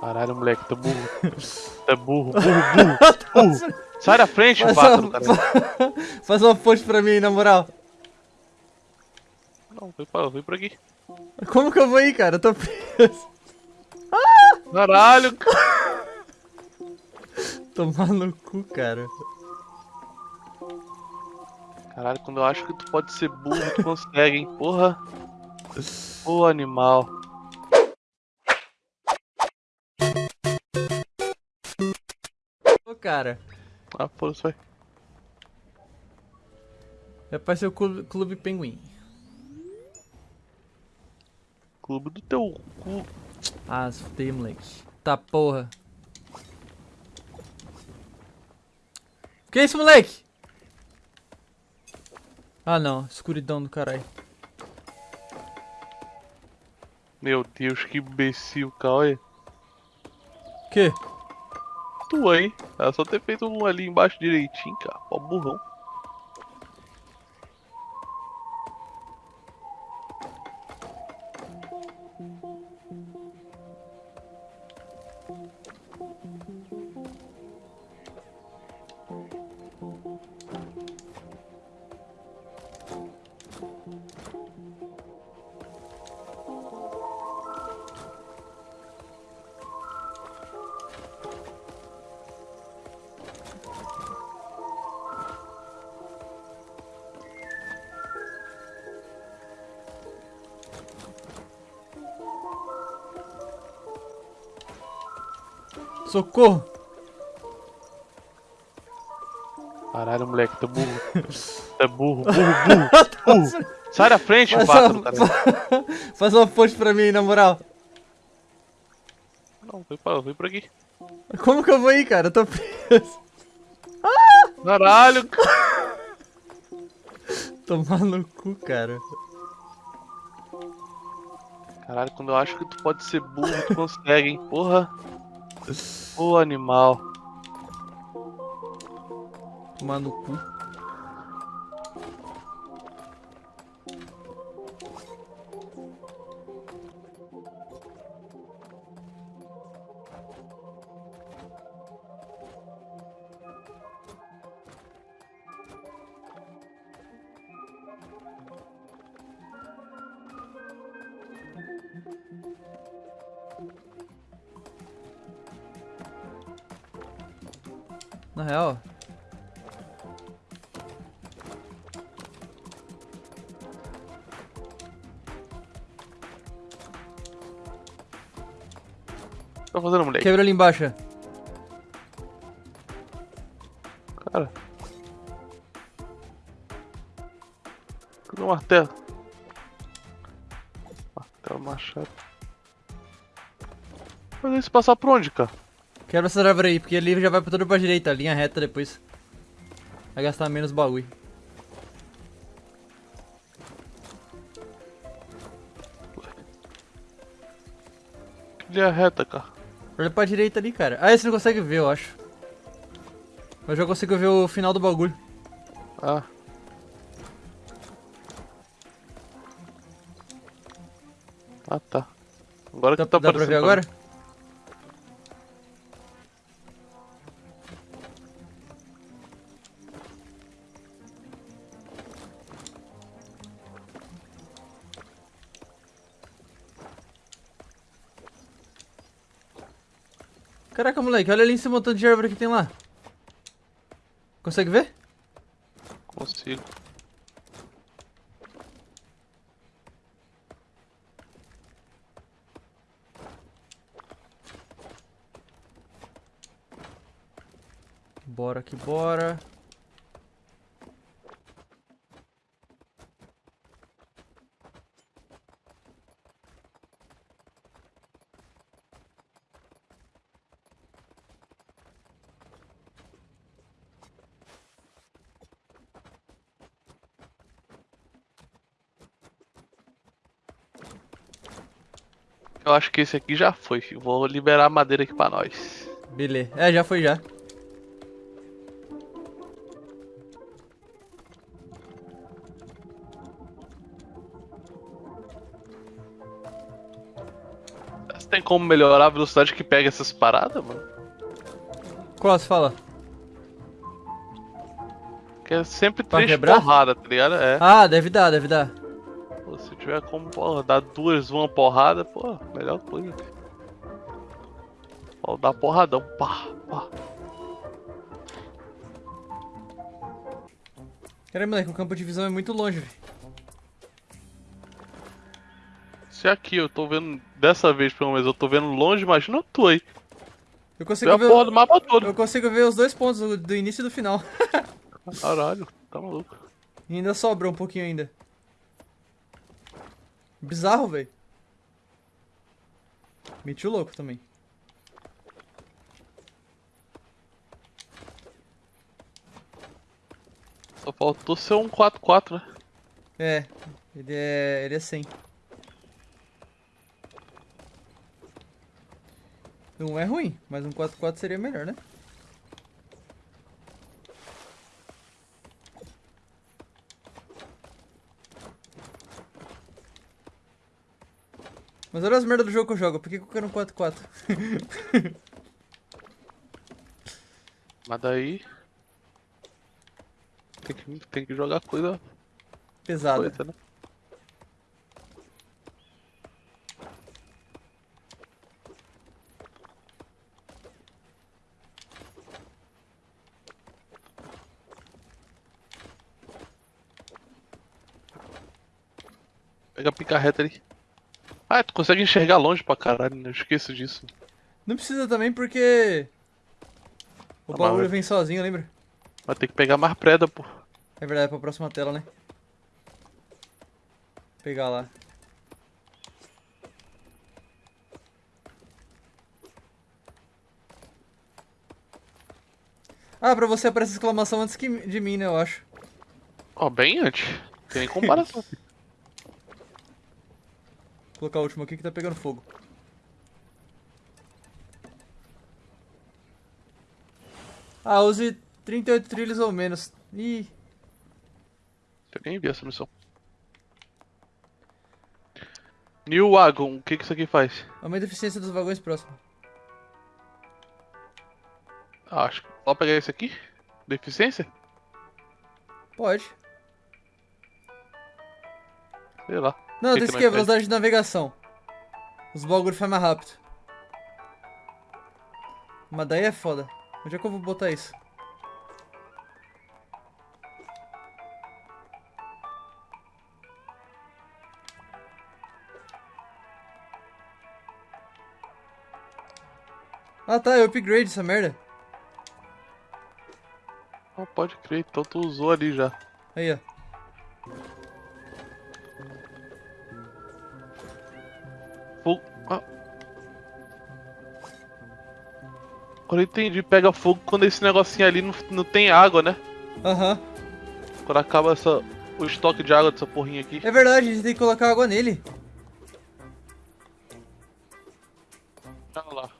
Caralho, moleque, tá burro. Tá burro, burro, burro, burro. Sai da frente, Faz pássaro, uma, cara. faz uma ponte pra mim, na moral. Não, vem pra, vem pra aqui. Como que eu vou ir, cara? Eu tô preso. Caralho. Tomar no cu, cara. Caralho, quando eu acho que tu pode ser burro, tu consegue, hein? Porra. Ô, animal. Cara. Ah, foda-se, vai. Vai aparecer o Clube, Clube Pinguim. Clube do teu cu. Ah, se fudei, moleque. Tá porra. Que isso, moleque? Ah, não. Escuridão do caralho. Meu Deus, que imbecil. Olha. Que? Tu, hein? Só ter feito um ali embaixo direitinho, cara. Ó, burrão. Socorro! Caralho, moleque, tá burro. Tá burro, burro, burro, burro. Sai da frente, Faz pássaro, uma, cara. faz uma ponte pra mim, na moral. Não, vem pra, vem pra aqui. Como que eu vou ir, cara? Eu tô preso. Caralho. Tomar no cu, cara. Caralho, quando eu acho que tu pode ser burro, tu consegue, hein? Porra. Ô, animal. Tomar no cu. Na real, tá fazendo, moleque? quebra ali embaixo. Cara. Cadê o martelo? Martelo, machado. Mas se passar por onde, cara? Quebra essa árvore aí, porque ali já vai pra toda pra direita, linha reta depois. Vai gastar menos bagulho. Linha reta, cara. Olha pra direita ali, cara. Ah, esse não consegue ver, eu acho. Eu já consigo ver o final do bagulho. Ah. Ah, tá. Agora Dá, que tá dá pra ver aparecendo agora? Caraca, moleque, olha ali esse montão de árvore que tem lá. Consegue ver? Consigo. Bora que bora. Eu acho que esse aqui já foi, filho. Vou liberar a madeira aqui pra nós. Beleza. É, já foi já. tem como melhorar a velocidade que pega essas paradas, mano? Qual você fala? Que é sempre três porrada, tá ligado? É. Ah, deve dar, deve dar. Pô, se tiver como, porra, dar duas uma porrada, pô, melhor coisa. Ó, dar porradão, pá, pá. Caramba, moleque, o campo de visão é muito longe, velho. Se aqui eu tô vendo, dessa vez pelo menos, eu tô vendo longe, imagina tu aí. Eu consigo ver. do mapa todo. Eu consigo ver os dois pontos do, início e do final. Caralho, tá maluco. E ainda sobra um pouquinho ainda. Bizarro, velho. Meti o louco também. Só faltou ser um 4x4, né? É, ele é. ele é 100. Não é ruim, mas um 4x4 seria melhor, né? Mas olha as merdas do jogo que eu jogo, por que eu quero um 4x4? Mas daí. Tem que, tem que jogar coisa, Pesado. coisa, né? Pega a picarreta ali. Ah, tu consegue enxergar longe pra caralho, né? Eu esqueço disso. Não precisa também porque. O bagulho bom. vem sozinho, lembra? Vai ter que pegar mais preda, pô. É verdade, é pra próxima tela, né? Vou pegar lá. Ah, pra você aparece exclamação antes que de mim, né, eu acho. Ó, bem antes. Tem nem comparação. Vou colocar o último aqui que tá pegando fogo. Ah, use 38 trilhos ou menos. Ih, Eu nem vi essa missão. New Wagon, o que que isso aqui faz? aumenta a eficiência dos vagões próximos. Ah, acho que só pegar esse aqui? Deficiência? Pode. Sei lá. Não, tem que é velocidade de navegação. Os bagulho faz mais rápido. Mas daí é foda. Onde é que eu vou botar isso? Ah tá, eu upgrade essa merda. Ah, pode crer, então tu usou ali já. Aí, ó. Ah. Agora eu entendi, pega fogo quando esse negocinho ali não, não tem água, né? Aham. Quando acaba essa, o estoque de água dessa porrinha aqui. É verdade, a gente tem que colocar água nele. Olha lá.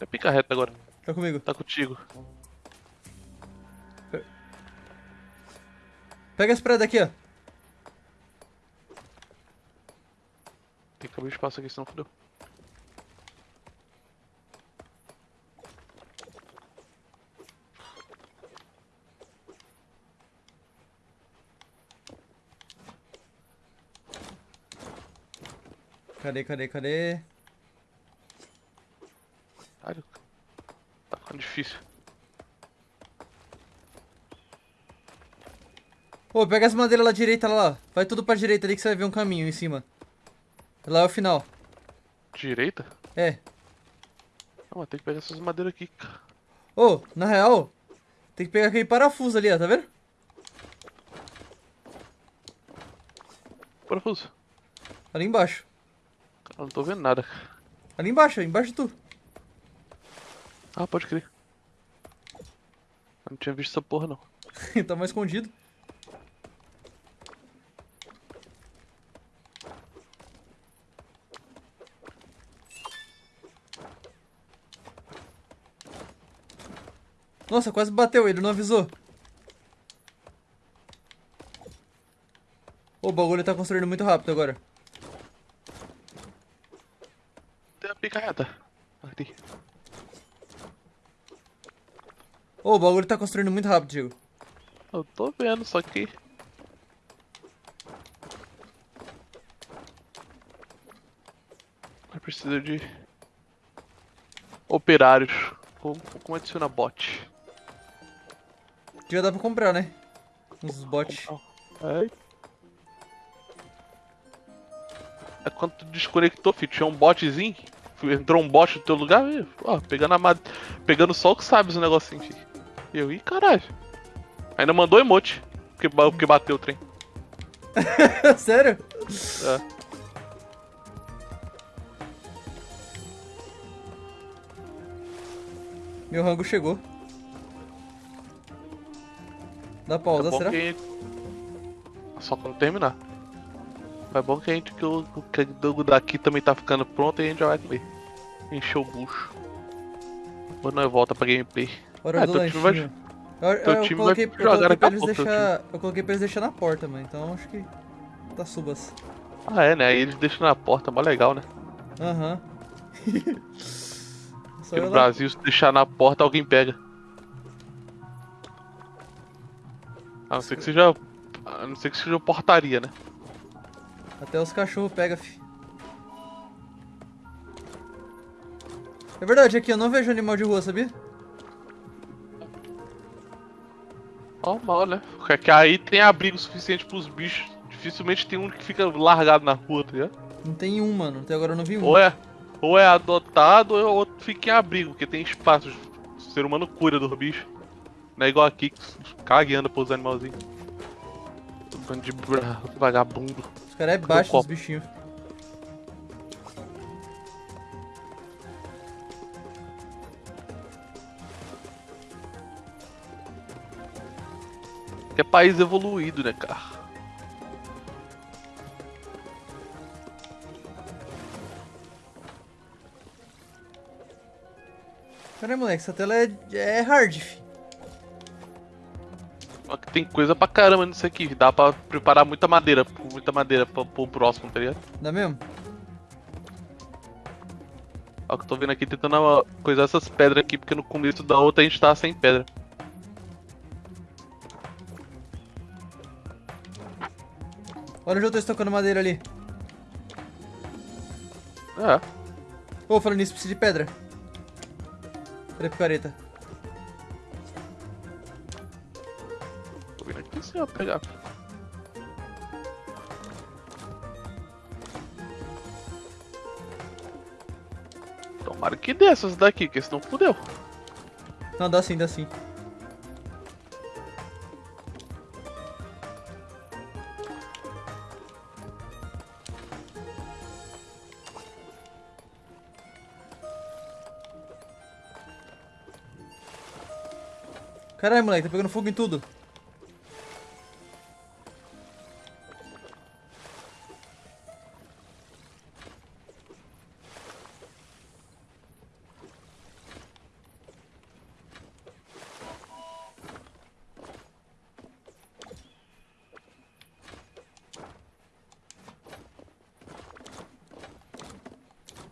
É picarreta agora. Tá comigo. Tá contigo. Pega essa parada aqui, ó. Tem que abrir espaço aqui, senão fodeu. Cadê, cadê, cadê? Caralho. Tá ficando difícil. Ô, pega as madeiras lá direita lá. Vai tudo pra direita ali que você vai ver um caminho em cima. Lá é o final. Direita? É. Não, tem que pegar essas madeiras aqui, cara. Ô, na real, tem que pegar aquele parafuso ali, ó, tá vendo? Parafuso. Ali embaixo. Cara, não tô vendo nada. Ali embaixo, embaixo de tu. Ah, pode crer. Eu não tinha visto essa porra, não. tá mais escondido. Nossa, quase bateu, ele não avisou. O bagulho tá construindo muito rápido agora. a picareta. Aqui. Ô, o bagulho tá construindo muito rápido, Diego. Eu tô vendo, só que. Eu preciso de. Operários. Como, como adiciona bot? Já dá pra comprar, né? Uns bots. É. É quando tu desconectou, filho, tinha um botzinho. Entrou um bot no teu lugar, e, ó, pegando a mad... pegando só o que sabe os negocinhos, filho. E eu, ih, caralho. Ainda mandou emote, porque, porque bateu o trem. Sério? É. Meu rango chegou. Dá pausa, É será? que gente- Só quando terminar. É bom que a gente que o, que o daqui também tá ficando pronto e a gente já vai comer. Encher o bucho. Depois nós volta pra gameplay. Hora Ah, do teu time vai- lanchinho. Eu, eu time coloquei, eu coloquei pra eles deixar. Eu coloquei pra eles deixar na porta, mano. Então acho que. Tá subas. Ah é, né? Aí eles deixam na porta, mó legal, né? Aham. Eu no. Brasil, se deixar na porta, alguém pega. A não ser que seja. A não ser que seja portaria, né? Até os cachorros pegam, fi. É verdade, aqui eu não vejo animal de rua, sabia? Normal, né? Porque que aí tem abrigo suficiente pros bichos. Dificilmente tem um que fica largado na rua, tá ligado? Não tem um, mano. Até agora eu não vi um. Ou é, ou é adotado ou outro fica em abrigo, porque tem espaço. O ser humano cuida dos bichos. Não é igual aqui, que os cagueando pros animalzinhos. Bando de bra- vagabundo. Os caras é baixo, os bichinhos. Que é país evoluído, né, cara? Caralho, moleque, essa tela é, é hard, fi. Tem coisa pra caramba nisso aqui. Dá pra preparar muita madeira, muita madeira pro, pro próximo, tá ligado? Dá mesmo? Ó, que eu tô vendo aqui tentando coisar essas pedras aqui, porque no começo da outra a gente tava sem pedra. Olha onde eu tô estocando madeira ali. É. Ô, falando nisso, precisa de pedra. Cadê a picareta? Se eu pegar. Tomara que dê essas daqui, porque senão fudeu. Não, dá sim, dá sim. Caralho, moleque, tá pegando fogo em tudo.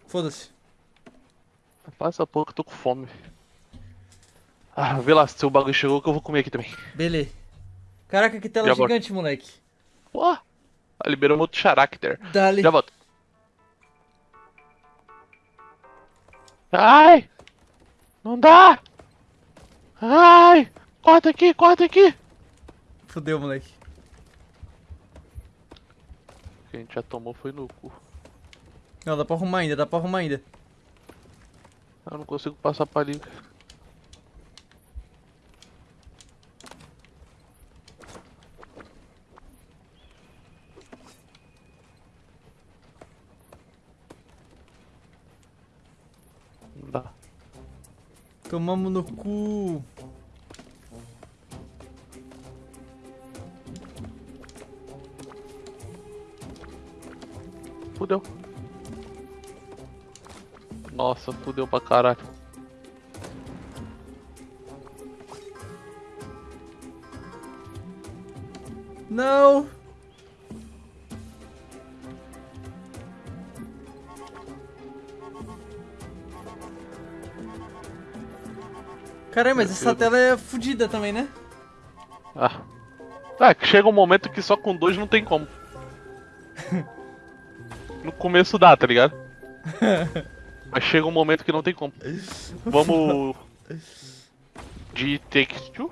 Foda-se. Passa pouco, eu tô com fome. Ah, vê lá se o bagulho chegou que eu vou comer aqui também. Beleza. Caraca, que tela Já volto. gigante, moleque. Pô, ah, liberou outro character. Dali. Já volto. Ai! Não dá! Ai! Corta aqui, corta aqui! Fudeu, moleque. O que a gente já tomou foi no cu. Não, dá pra arrumar ainda, dá pra arrumar ainda. Eu não consigo passar ali. Não dá. Tomamos no cu. Fudeu. Nossa, fudeu pra caralho. Não! Caralho, mas essa tela é fodida também, né? Ah. Ah, chega um momento que só com dois não tem como. No começo dá, tá ligado? Mas chega um momento que não tem como. Vamos. De Two?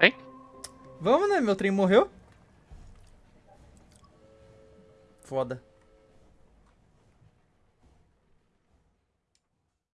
Hein? Vamos, né? Meu trem morreu. Foda.